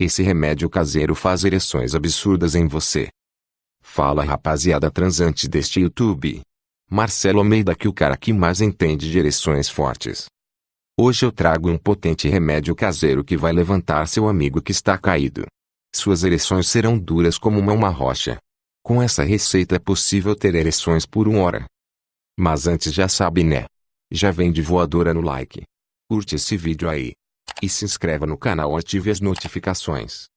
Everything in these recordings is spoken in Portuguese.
Esse remédio caseiro faz ereções absurdas em você. Fala rapaziada transante deste YouTube. Marcelo Almeida que o cara que mais entende de ereções fortes. Hoje eu trago um potente remédio caseiro que vai levantar seu amigo que está caído. Suas ereções serão duras como uma, uma rocha. Com essa receita é possível ter ereções por uma hora. Mas antes já sabe né? Já vem de voadora no like. Curte esse vídeo aí. E se inscreva no canal ative as notificações.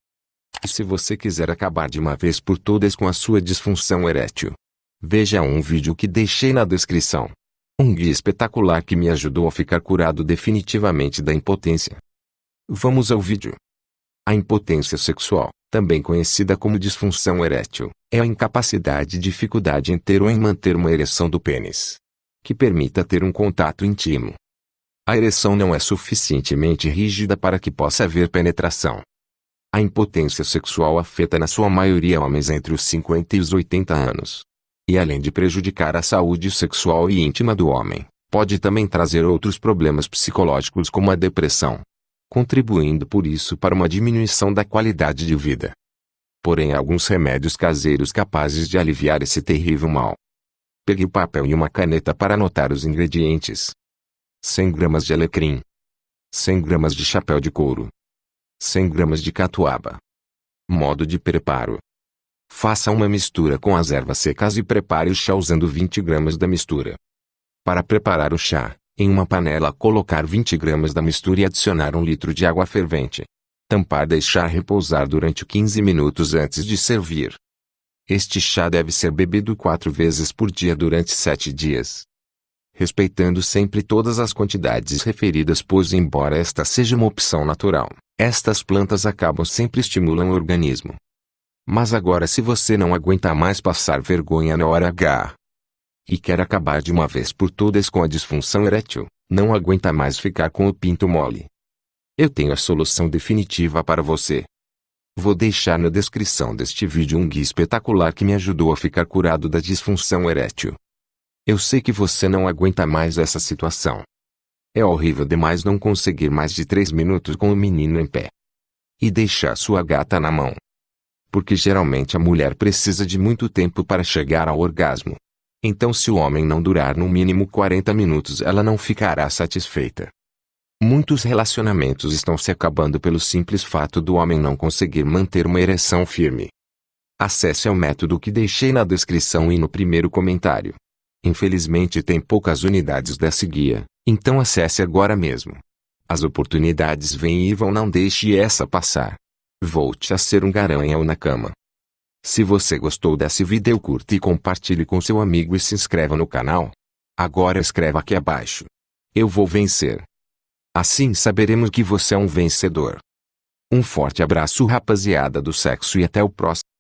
E se você quiser acabar de uma vez por todas com a sua disfunção erétil, veja um vídeo que deixei na descrição. Um guia espetacular que me ajudou a ficar curado definitivamente da impotência. Vamos ao vídeo. A impotência sexual, também conhecida como disfunção erétil, é a incapacidade e dificuldade em ter ou em manter uma ereção do pênis, que permita ter um contato íntimo. A ereção não é suficientemente rígida para que possa haver penetração. A impotência sexual afeta na sua maioria homens entre os 50 e os 80 anos. E além de prejudicar a saúde sexual e íntima do homem, pode também trazer outros problemas psicológicos como a depressão, contribuindo por isso para uma diminuição da qualidade de vida. Porém há alguns remédios caseiros capazes de aliviar esse terrível mal. Pegue o papel e uma caneta para anotar os ingredientes. 100 gramas de alecrim. 100 gramas de chapéu de couro. 100 gramas de catuaba. Modo de preparo. Faça uma mistura com as ervas secas e prepare o chá usando 20 gramas da mistura. Para preparar o chá, em uma panela colocar 20 gramas da mistura e adicionar um litro de água fervente. Tampar deixar repousar durante 15 minutos antes de servir. Este chá deve ser bebido quatro vezes por dia durante sete dias respeitando sempre todas as quantidades referidas pois embora esta seja uma opção natural, estas plantas acabam sempre estimulam o organismo. Mas agora se você não aguenta mais passar vergonha na hora H e quer acabar de uma vez por todas com a disfunção erétil, não aguenta mais ficar com o pinto mole. Eu tenho a solução definitiva para você. Vou deixar na descrição deste vídeo um guia espetacular que me ajudou a ficar curado da disfunção erétil. Eu sei que você não aguenta mais essa situação. É horrível demais não conseguir mais de três minutos com o menino em pé. E deixar sua gata na mão. Porque geralmente a mulher precisa de muito tempo para chegar ao orgasmo. Então se o homem não durar no mínimo 40 minutos ela não ficará satisfeita. Muitos relacionamentos estão se acabando pelo simples fato do homem não conseguir manter uma ereção firme. Acesse ao método que deixei na descrição e no primeiro comentário. Infelizmente tem poucas unidades dessa guia, então acesse agora mesmo. As oportunidades vêm e vão não deixe essa passar. Volte a ser um garanhão na cama. Se você gostou desse vídeo curta e compartilhe com seu amigo e se inscreva no canal. Agora escreva aqui abaixo. Eu vou vencer. Assim saberemos que você é um vencedor. Um forte abraço rapaziada do sexo e até o próximo.